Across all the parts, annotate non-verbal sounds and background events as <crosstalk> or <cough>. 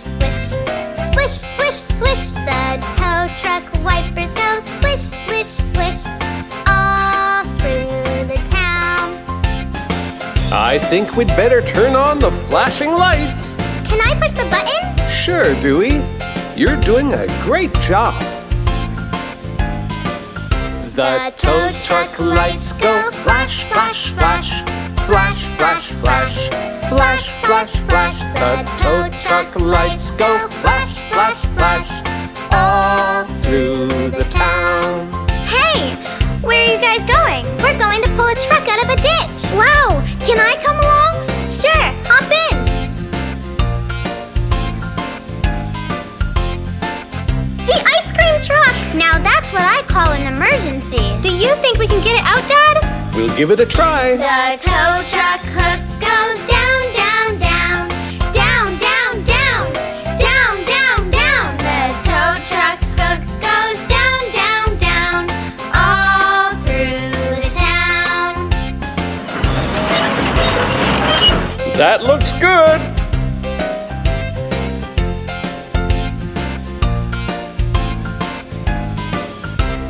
swish, swish. Swish, swish, swish. The tow truck wipers go swish, swish, swish. All through the town. I think we'd better turn on the flashing lights. Can I push the button? Sure, Dewey. You're doing a great job. The tow truck lights go flash, flash, flash. Flash, flash, flash. Flash, flash, flash. Flash, the tow truck lights go flash, flash, flash. All through the town. Hey, where are you guys going? We're going to pull a truck out of a ditch. Wow, can I come along? Sure, hop in. The ice cream truck. Now that's what I call an emergency. Do you think we can get it out, Dad? We'll give it a try. The tow truck hook goes down, down, That looks good.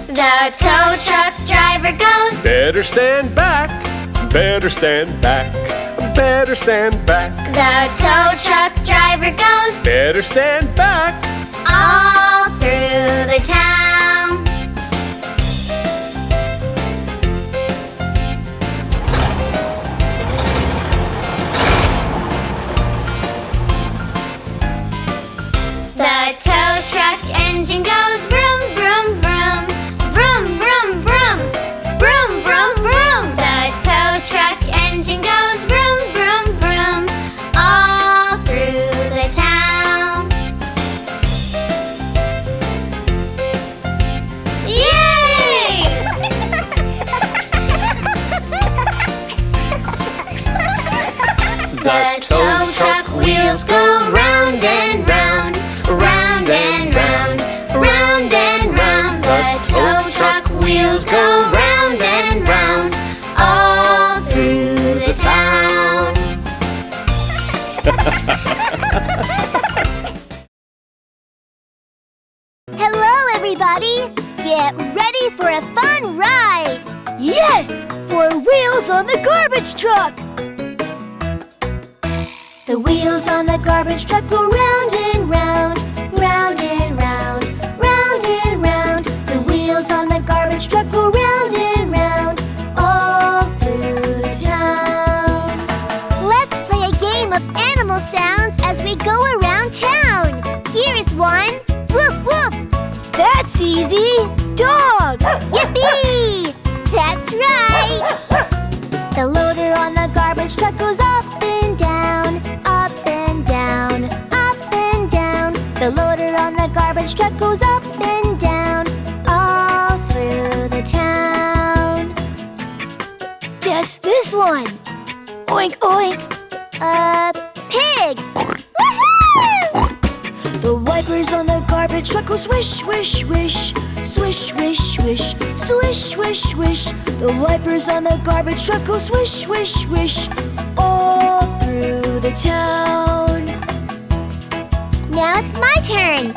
The tow truck driver goes. Better stand back. Better stand back. Better stand back. The tow truck driver goes Better stand back. all through the town. engine goes vroom, vroom, vroom. Vroom, vroom, vroom. Vroom, vroom, vroom. The tow truck engine goes vroom, vroom, vroom. All through the town. Yay! <laughs> the tow truck wheels go round and wheels go round and round, all through the town. <laughs> Hello, everybody! Get ready for a fun ride! Yes! For Wheels on the Garbage Truck! The wheels on the garbage truck go round and round, round and round, sounds as we go around town. Here is one. Woof woof. That's easy. Dog. Yippee! That's right. The loader on the garbage truck goes up and down, up and down, up and down. The loader on the garbage truck goes up and down, all through the town. Guess this one. Oink, oink. A pig! The wipers on the garbage truck go swish, swish, swish Swish, swish, swish Swish, swish, swish The wipers on the garbage truck go swish, swish, swish All through the town Now it's my turn!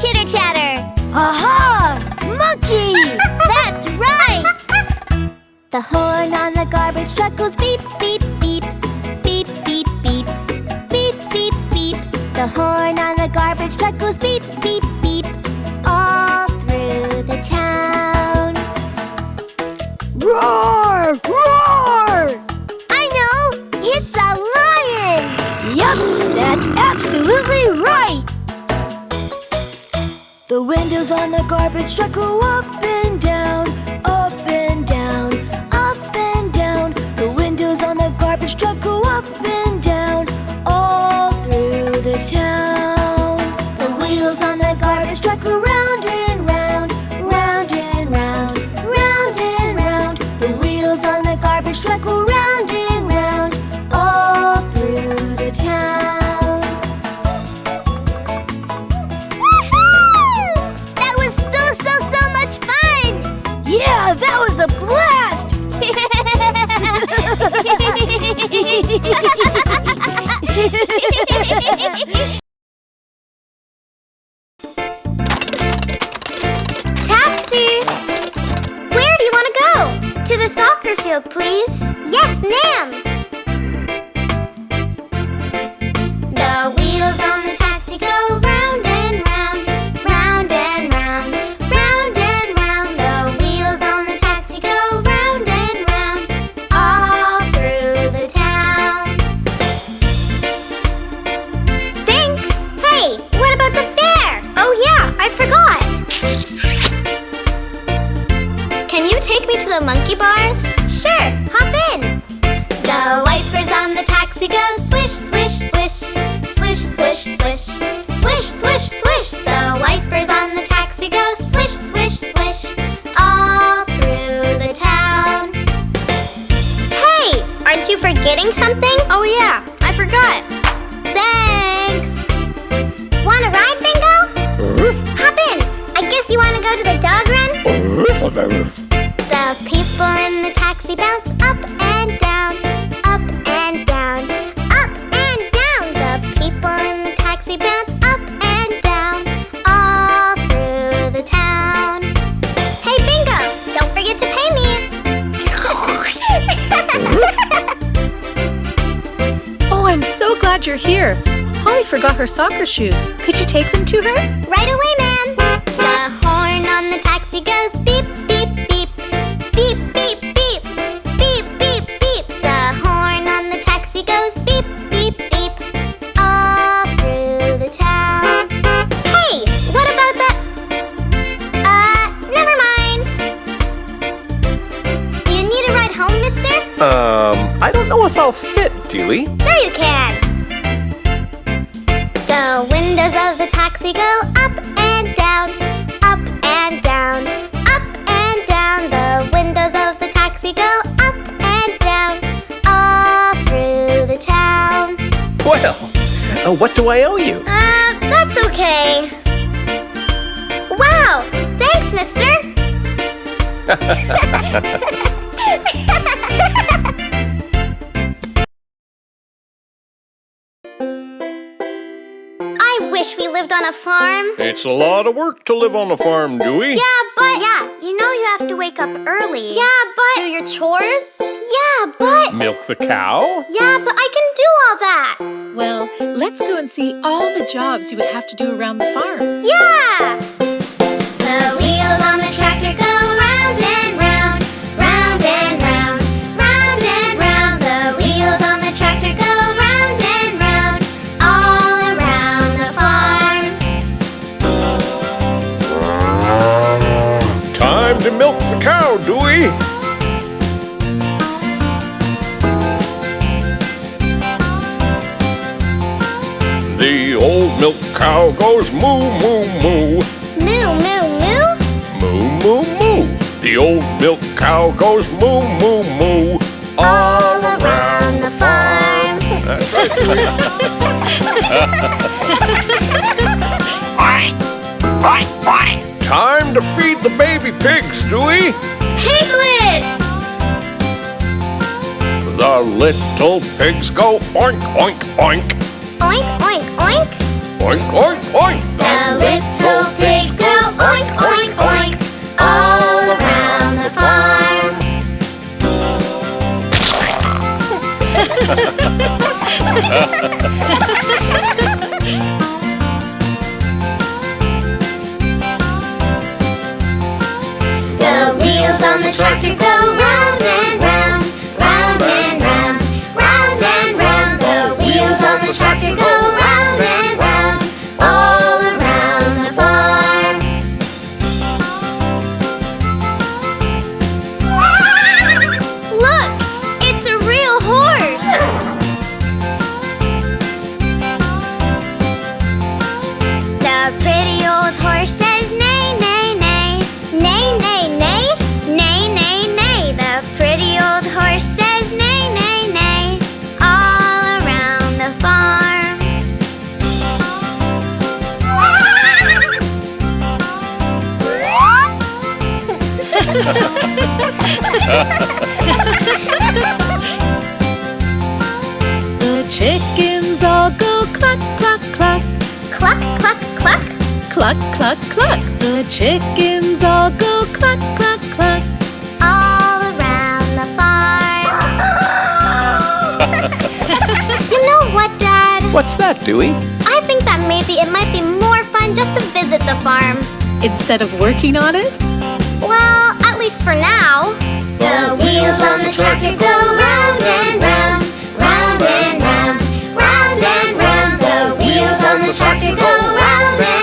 Chitter chatter! Aha! Monkey! <laughs> That's right! The horn on the garbage truck goes beep, beep, beep beep, beep, beep, beep, beep, beep. The horn on the garbage truck goes beep, beep, beep, all through the town. Roar! Roar! I know! It's a lion! Yup, that's absolutely right! The windows on the garbage truck go up and down, 桥 please. Yes, ma'am. Swish, swish, swish, swish, swish, swish. The wipers on the taxi go swish, swish, swish, all through the town. Hey, aren't you forgetting something? Oh yeah, I forgot. Thanks. Want a ride, Bingo? Hop in. I guess you want to go to the dog run? The people in the taxi bounce glad you're here. Holly forgot her soccer shoes. Could you take them to her? Right away, ma'am. The horn on the taxi goes beep, beep, beep. Beep, beep, beep. Beep, beep, beep. The horn on the taxi goes beep, beep, beep. All through the town. Hey, what about the. Uh, never mind. Do you need a ride home, mister? Um, I don't know if I'll fit, Dewey. Sure you can. Taxi go up and down, up and down, up and down. The windows of the taxi go up and down, all through the town. Well, uh, what do I owe you? Uh, that's okay. Wow, thanks, mister. <laughs> It's a lot of work to live on a farm, Dewey. Yeah, but yeah, you know you have to wake up early. Yeah, but do your chores. Yeah, but Milk the cow? yeah, but I can do all that. Well, let's go and see all the jobs you would have to do around the farm. Yeah. The wheels on the tractor cow goes moo, moo, moo. Moo, moo, moo. Moo, moo, moo. The old milk cow goes moo, moo, moo. All around the farm. <laughs> Time to feed the baby pigs, Dewey. Piglets! The little pigs go oink, oink. Oink, oink, oink. Oink, oink, oink. The little pigs go oink, oink, oink. All around the farm. The wheels on the tractor go round and round, round and round, round and round. The wheels on the tractor go the chickens all go cluck, cluck, cluck. Cluck, cluck, cluck. Cluck, cluck, cluck. The chickens all go cluck, cluck, cluck. All around the farm. <laughs> you know what, Dad? What's that, Dewey? I think that maybe it might be more fun just to visit the farm. Instead of working on it? Well, at least for now. The wheels on the tractor go round and round, round and round, round and round. The wheels on the tractor go round and round.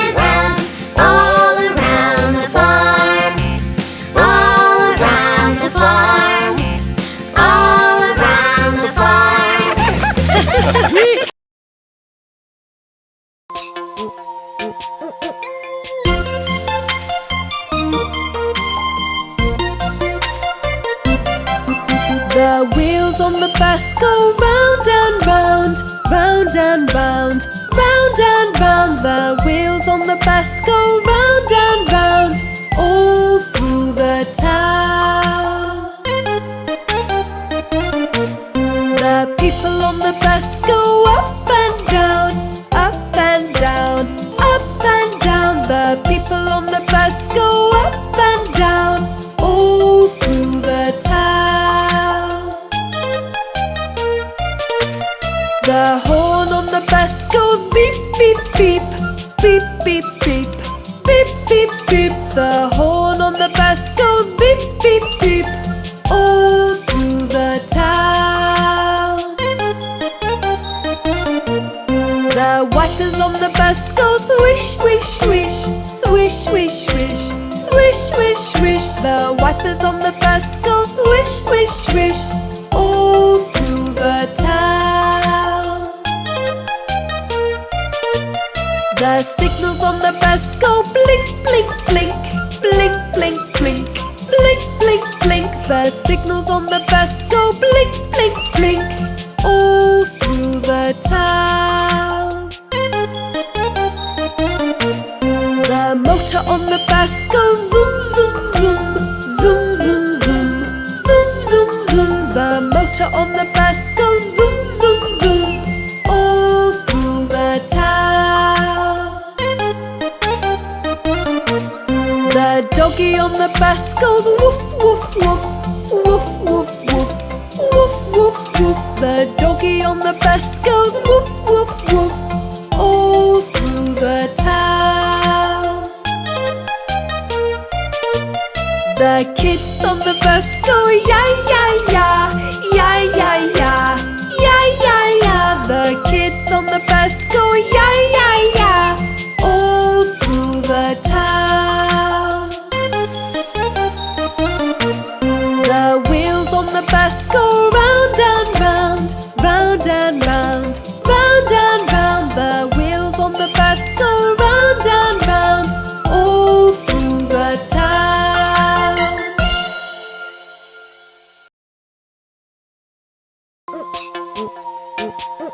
The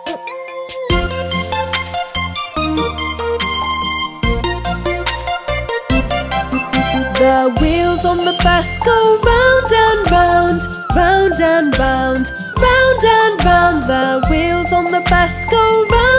wheels on the bus go round and round, round and round, round and round. The wheels on the bus go round.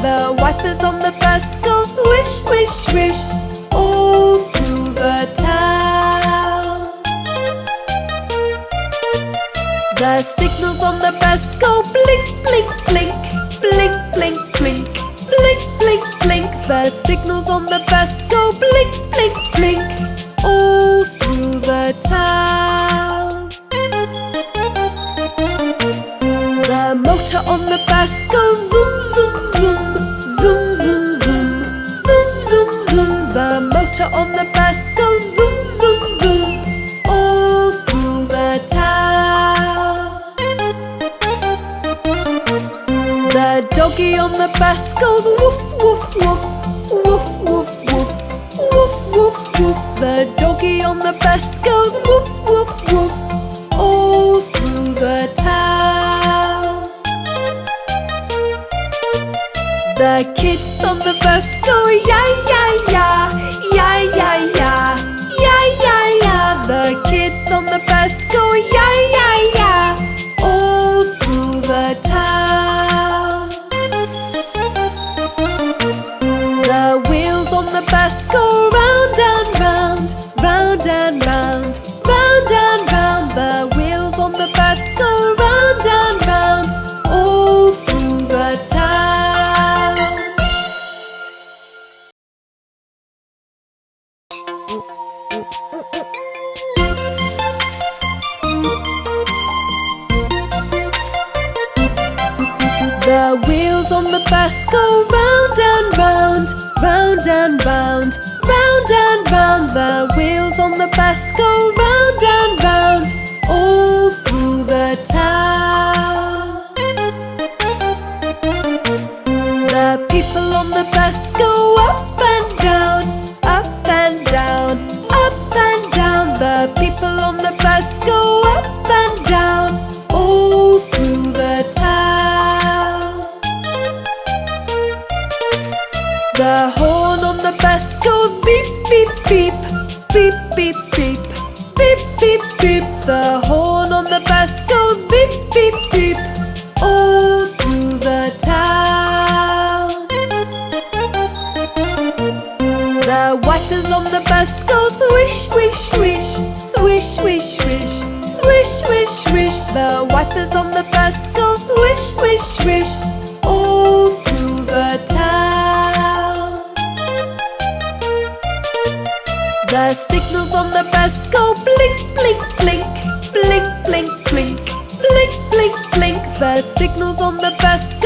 The wipers on the bus go swish, swish, swish All through the town. The signals on the bus go blink, blink, blink Blink, blink, blink Blink, blink, blink. The signals on bus goes woof, woof, woof, woof, woof, woof, woof, woof, woof. The doggy on the bus goes woof, woof, woof, all through the town. The kids on the bus go yay, yay. flourished all through the town. The signals on the bus go blink, blink, blink, blink, blink, blink, blink, blink, blink. The signals on the bus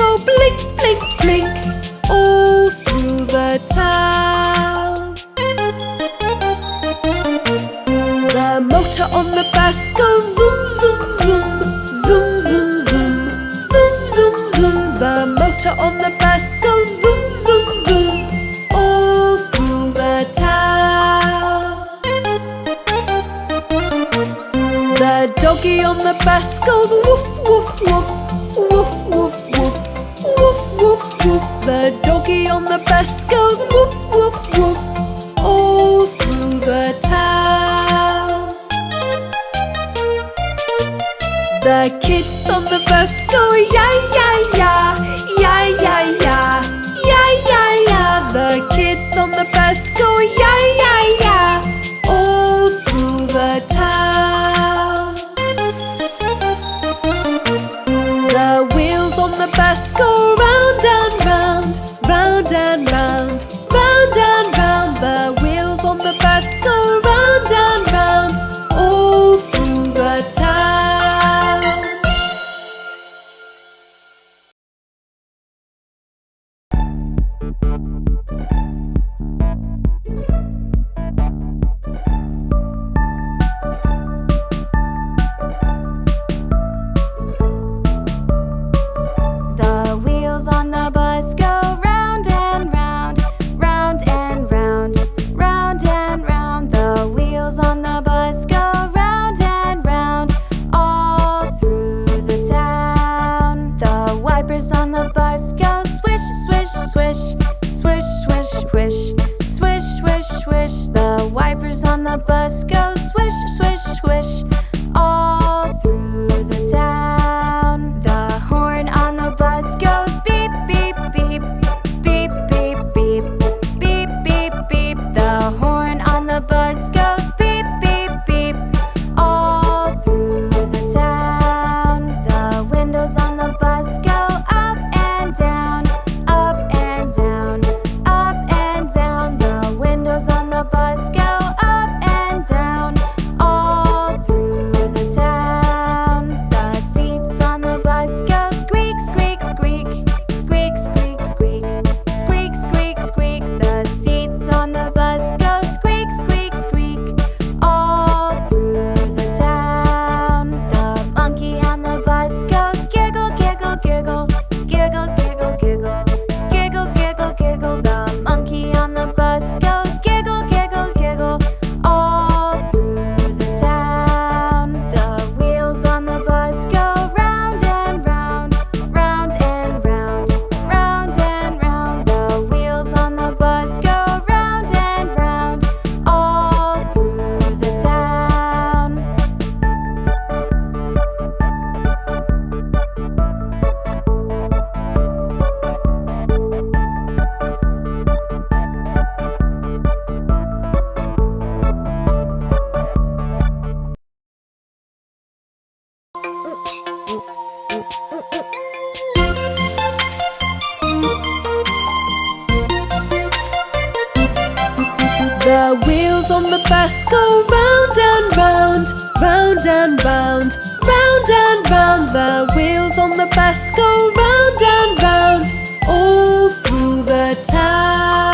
The wheels on the bus go round and round, round and round, round and round. The wheels on the bus go round and round, all through the town.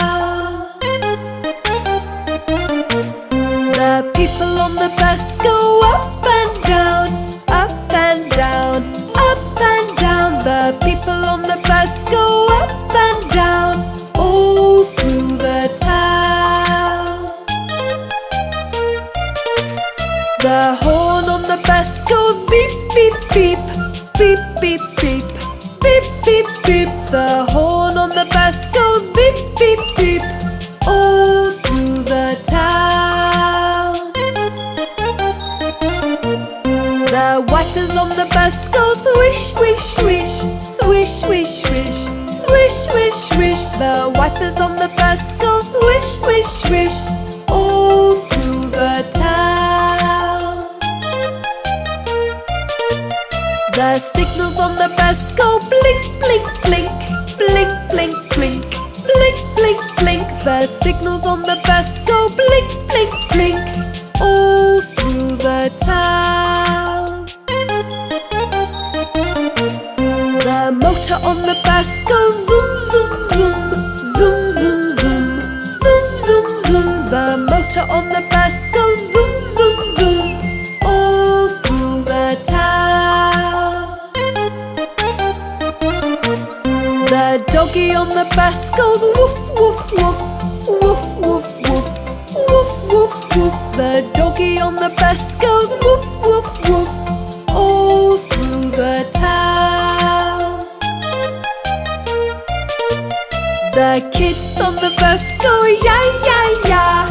The kids on the bus go yeah yeah yeah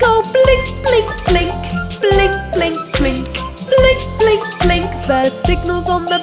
go blink, blink, oh, blink, blink, blink, blink, blink, blink, blink. The signal's on the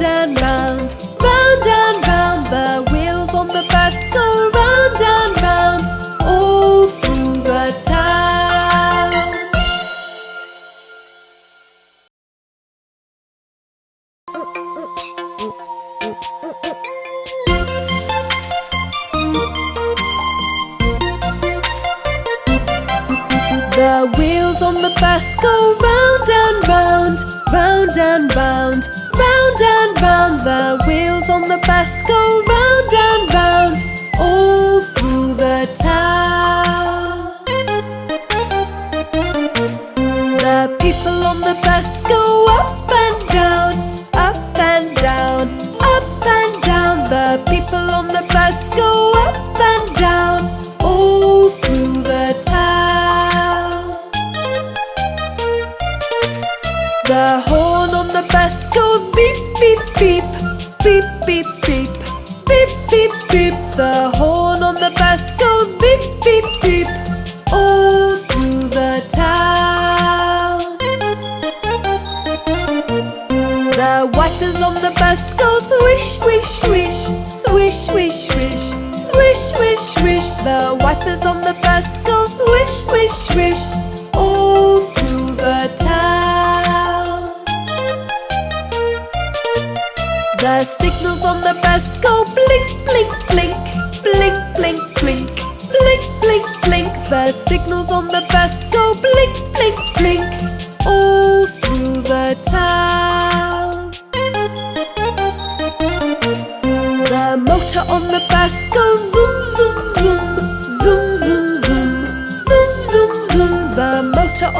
down now.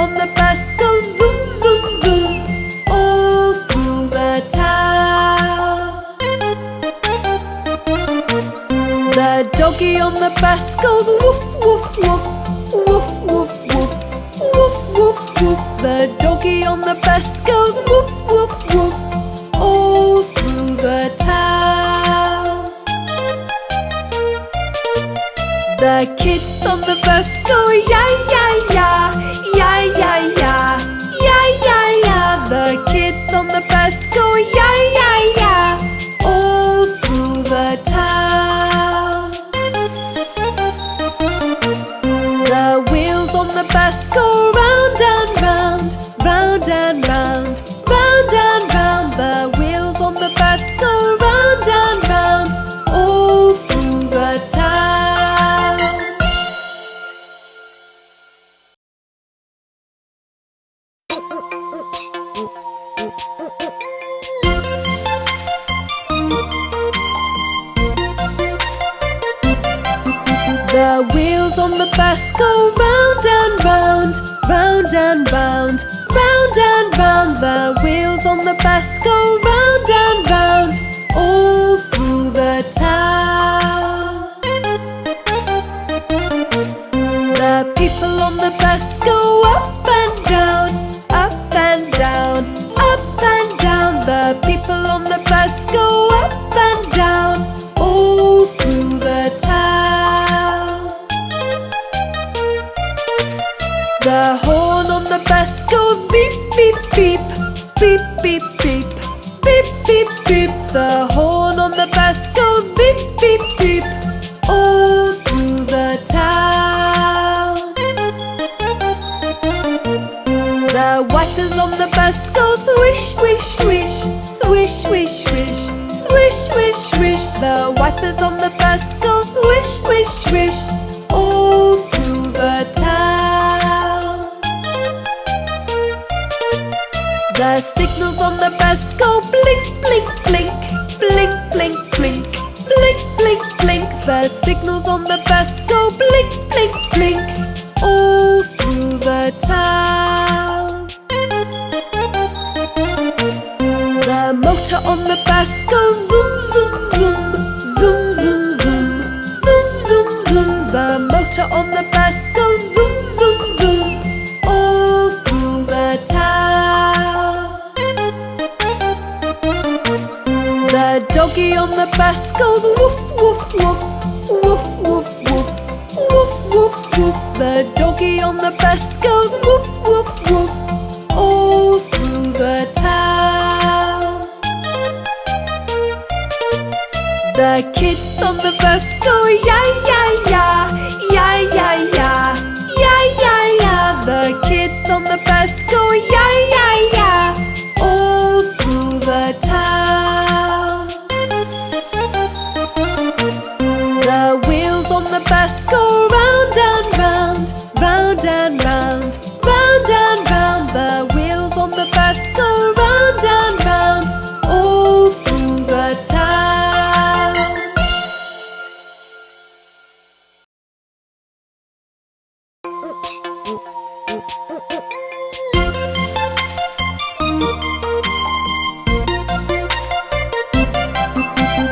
on the bus goes zoom, zoom, zoom All through the town. The doggy on the bus goes woof, woof, woof Woof, woof, woof Woof, woof, woof. The doggy on the bus goes woof, woof, woof All through the town. The kids on the bus go yeah, yeah, yeah sweet.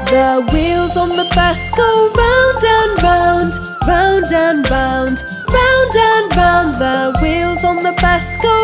The wheels on the bus go round and round, round and round, round and round. The wheels on the bus go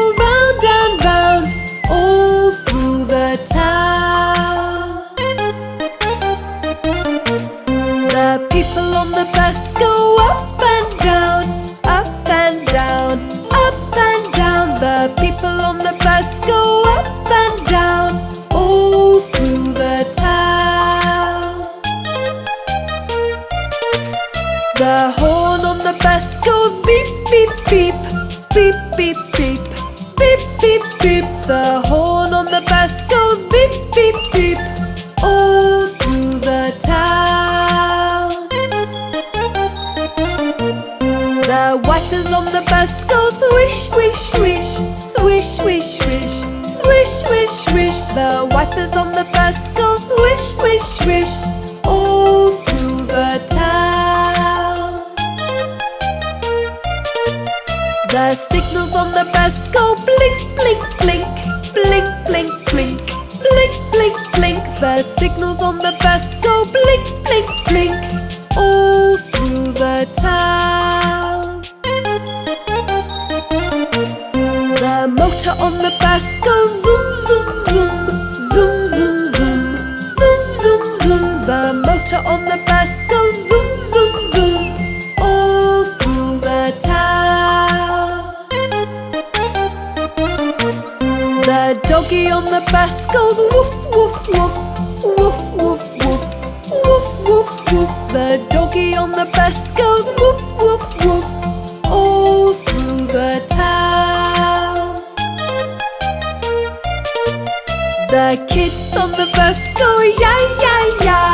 The kid on the bus go yeah yeah yeah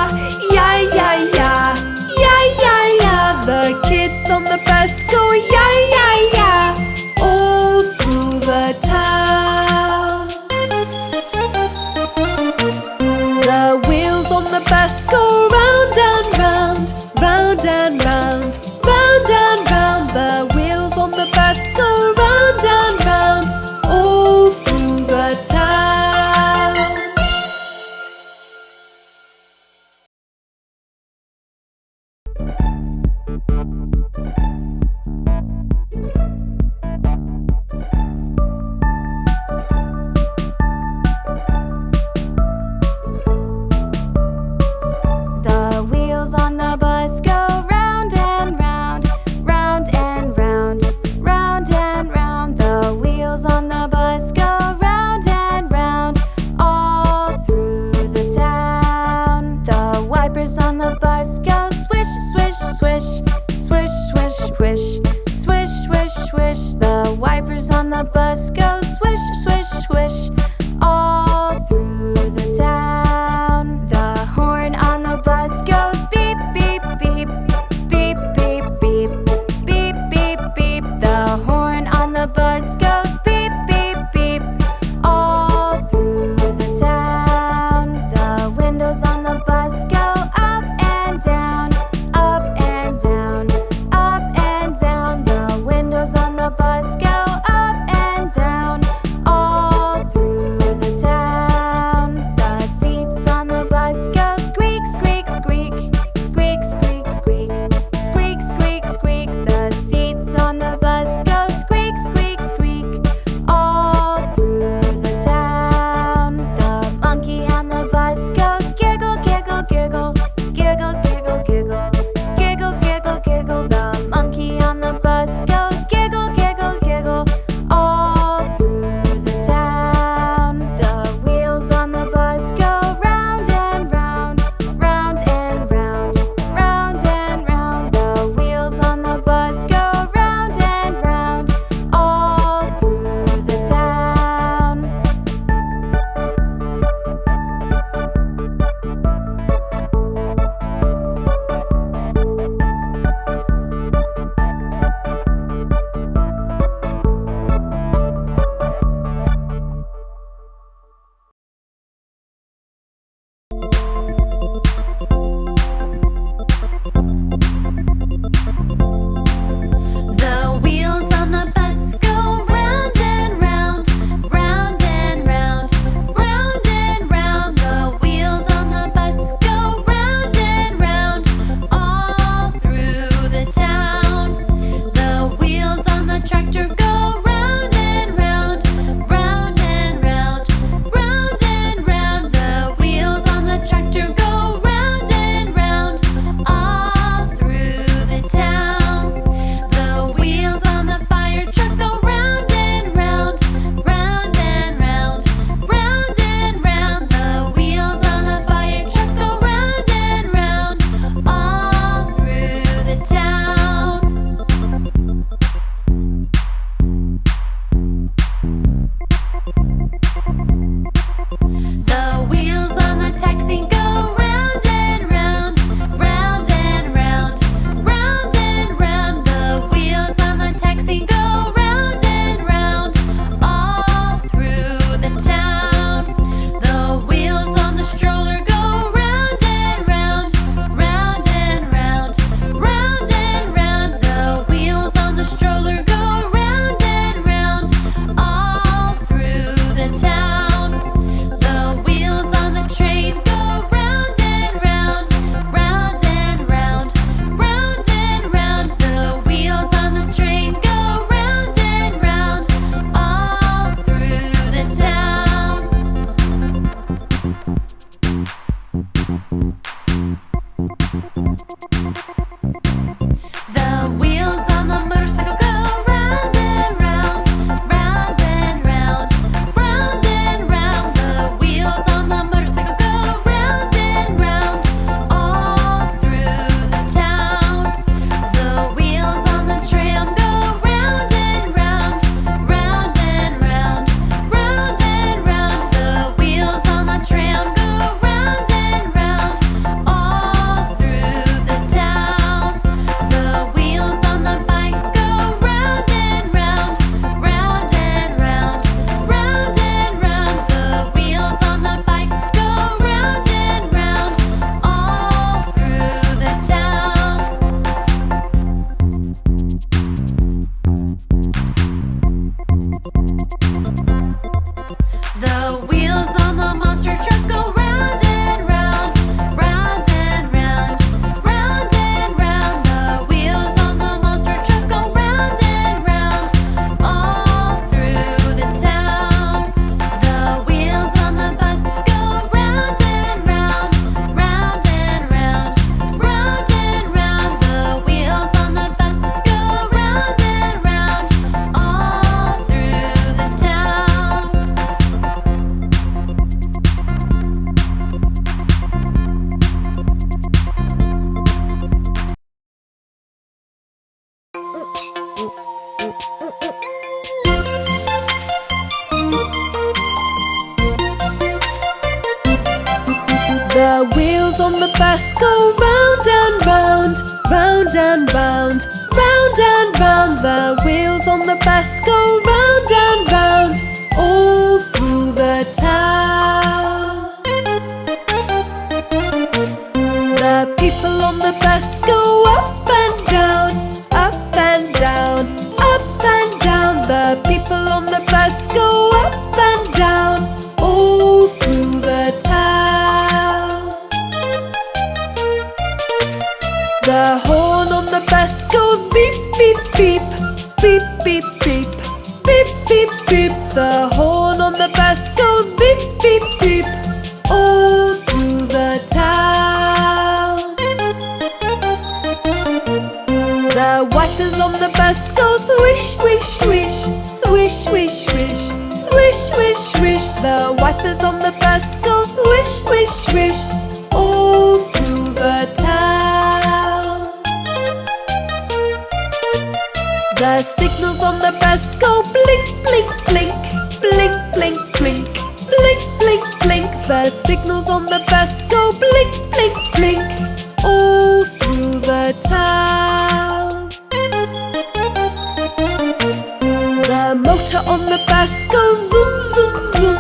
motor on the bus goes zoom, zoom, zoom,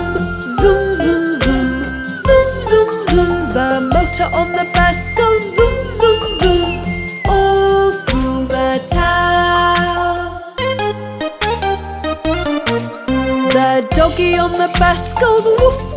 zoom, zoom, zoom, zoom, zoom, zoom. The motor on the bus goes zoom, zoom, zoom, all through the town. The doggy on the bus goes woof,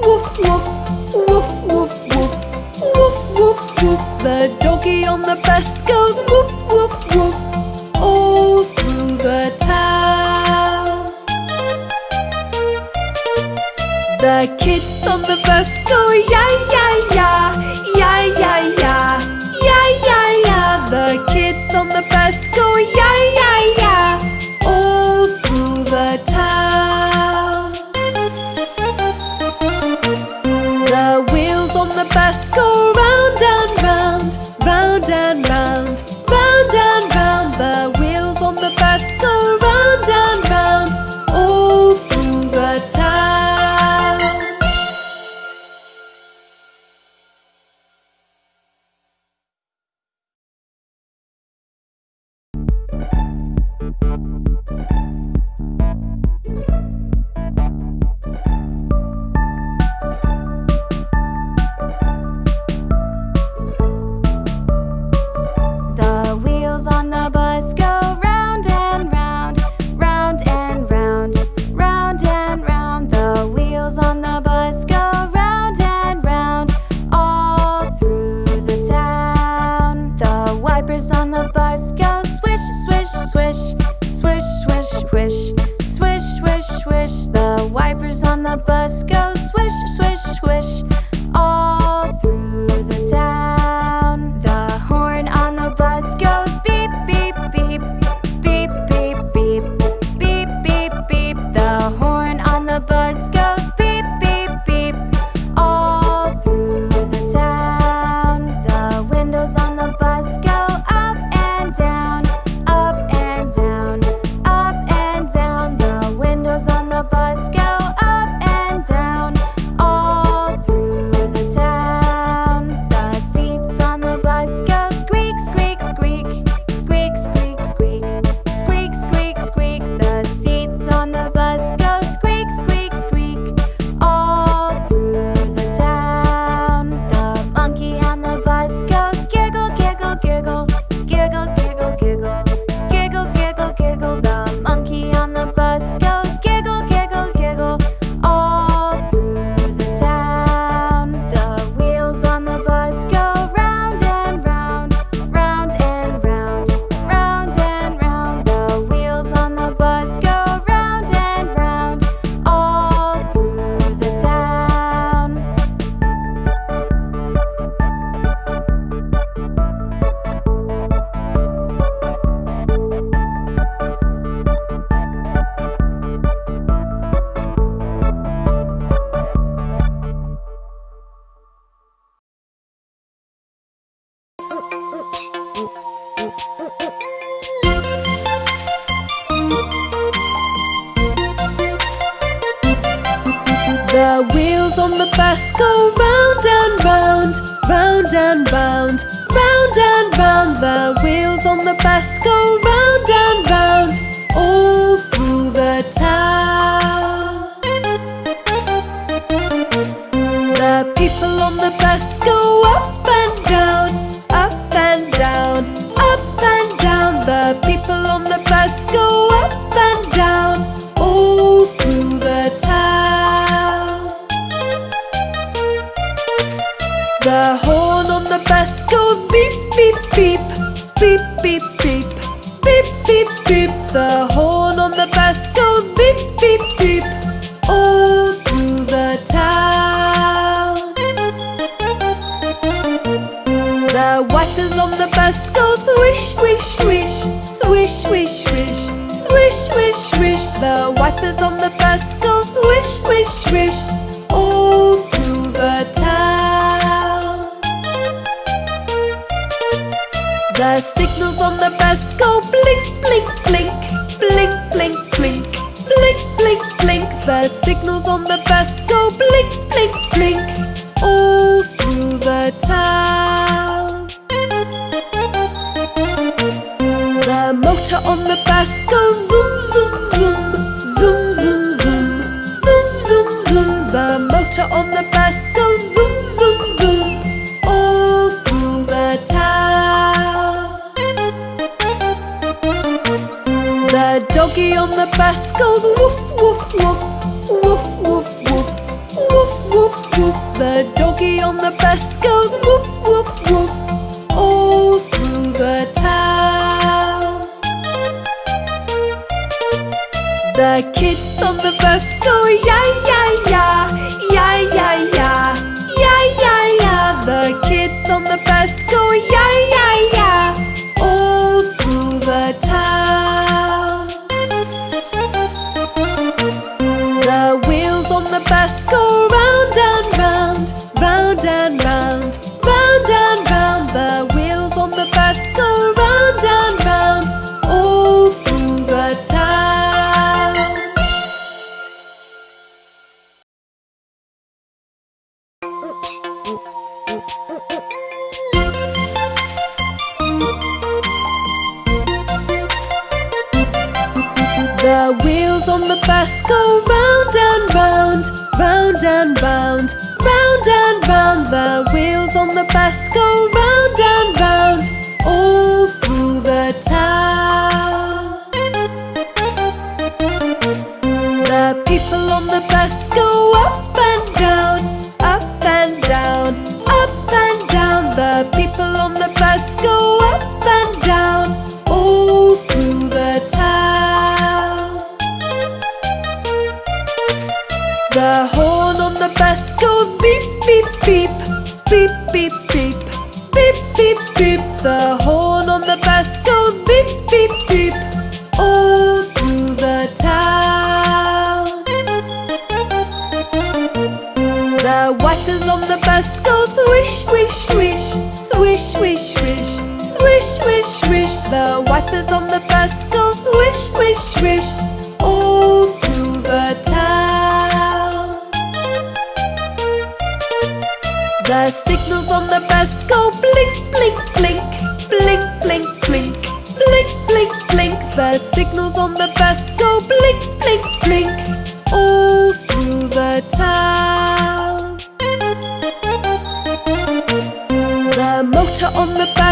To on the back.